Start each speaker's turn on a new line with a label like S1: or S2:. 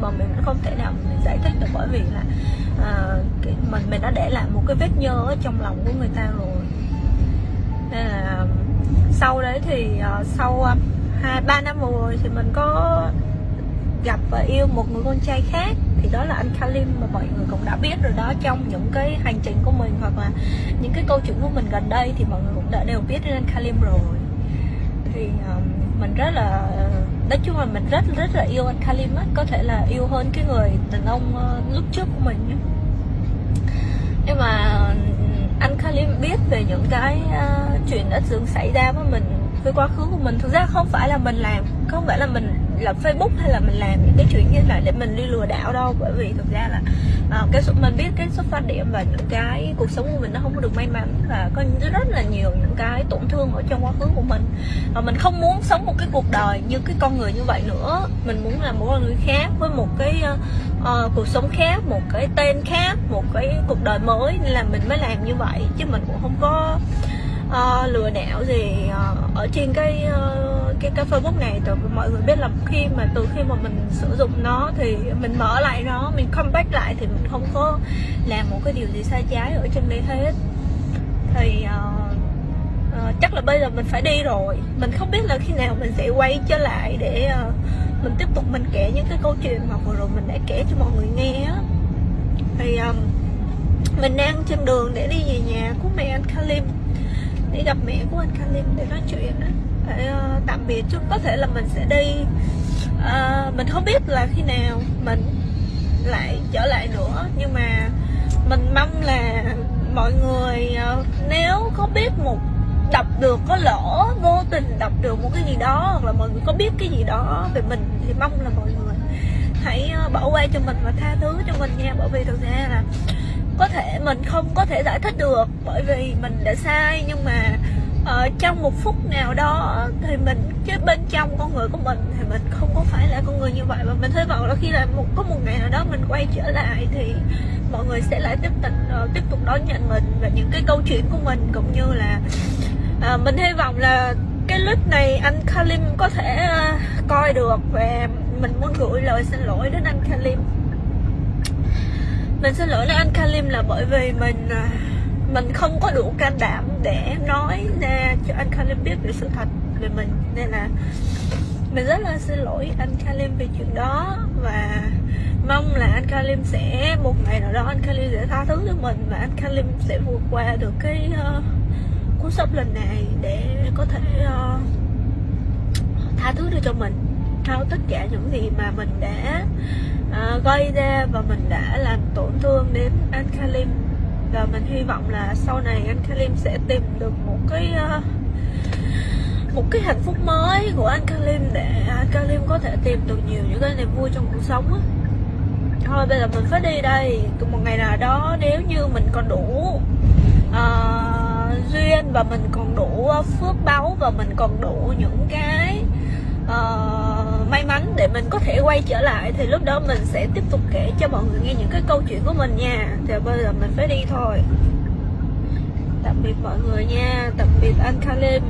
S1: mà mình không thể nào mình giải thích được bởi vì là à, cái, mình mình đã để lại một cái vết nhơ ở trong lòng của người ta rồi. Nên là sau đấy thì uh, sau uh, hai ba năm rồi thì mình có gặp và yêu một người con trai khác thì đó là anh Kalim mà mọi người cũng đã biết rồi đó. Trong những cái hành trình của mình hoặc là những cái câu chuyện của mình gần đây thì mọi người cũng đã đều biết đến anh Kalim rồi. Thì um, mình rất là nói chung là mình rất rất là yêu anh Kalim á có thể là yêu hơn cái người đàn ông ờ, lúc trước của mình nhưng mà ừ, anh Kalim biết về những cái uh, chuyện đã từng xảy ra với mình với quá khứ của mình. Thực ra không phải là mình làm không phải là mình lập Facebook hay là mình làm những cái chuyện như này để mình đi lừa đảo đâu. Bởi vì thực ra là à, cái mình biết cái xuất phát điểm và những cái cuộc sống của mình nó không có được may mắn và có rất là nhiều những cái tổn thương ở trong quá khứ của mình. Và mình không muốn sống một cái cuộc đời như cái con người như vậy nữa. Mình muốn là một con người khác với một cái uh, cuộc sống khác một cái tên khác một cái cuộc đời mới. Nên là mình mới làm như vậy chứ mình cũng không có uh, lừa đảo gì uh, ở trên cái uh, cái cái Facebook này từ mọi người biết là khi mà từ khi mà mình sử dụng nó thì mình mở lại nó mình comeback lại thì mình không có làm một cái điều gì sai trái ở trên đây hết. Thì uh, uh, chắc là bây giờ mình phải đi rồi. Mình không biết là khi nào mình sẽ quay trở lại để uh, mình tiếp tục mình kể những cái câu chuyện mà vừa rồi mình đã kể cho mọi người nghe á. Thì um, mình đang trên đường để đi về nhà của mẹ anh Kalim đi gặp mẹ của anh Kalim để nói chuyện đó để uh, tạm biệt chút. Có thể là mình sẽ đi uh, mình không biết là khi nào mình lại trở lại nữa. Nhưng mà mình mong là mọi người uh, nếu có biết một đọc được có lỡ vô tình đọc được một cái gì đó hoặc là mọi người có biết cái gì đó về mình thì mong là mọi người hãy ờ, bỏ qua cho mình và tha thứ cho mình nha. Bởi vì thực ra là có thể mình không có thể giải thích được bởi vì mình đã sai nhưng mà ở trong một phút nào đó ờ, thì mình chứ bên trong con người của mình thì mình không có phải là con người như vậy. Và mình hy vọng là khi là một có một ngày nào đó mình quay trở lại thì mọi người sẽ lại tiếp tục uh, ờ, tiếp tục đón nhận mình và những cái câu chuyện của mình cũng như là uh, mình hy vọng là cái clip này anh Kalim có thể uh, coi được. Và mình muốn gửi lời xin lỗi đến anh Kalim mình xin lỗi lại anh Kalim là bởi vì mình à, mình không có đủ can đảm để nói ra cho anh Kalim biết về sự thật về mình. Nên là mình rất là xin lỗi anh Kalim về chuyện đó và mong là anh Kalim sẽ một ngày nào đó anh Kalim sẽ tha thứ cho mình và anh Kalim sẽ vượt qua được cái uh, cú sốc lần này để có thể uh, tha thứ được cho mình sau tất cả những gì mà mình đã uh, gây ra và mình đã làm tổn thương đến anh Kalim và mình hy vọng là sau này anh Kalim sẽ tìm được một cái uh, một cái hạnh phúc mới của anh Kalim để anh Kalim có thể tìm được nhiều những cái niềm vui trong cuộc sống á. Thôi bây giờ mình phải đi đây. Một ngày nào đó nếu như mình còn đủ uh, duyên và mình còn đủ phước báu và mình còn đủ những cái uh, may mắn để mình có thể quay trở lại, thì lúc đó mình sẽ tiếp tục kể cho mọi người nghe những cái câu chuyện của mình nha. Thì bây giờ mình phải đi thôi. Tạm biệt mọi người nha. Tạm biệt anh Kalim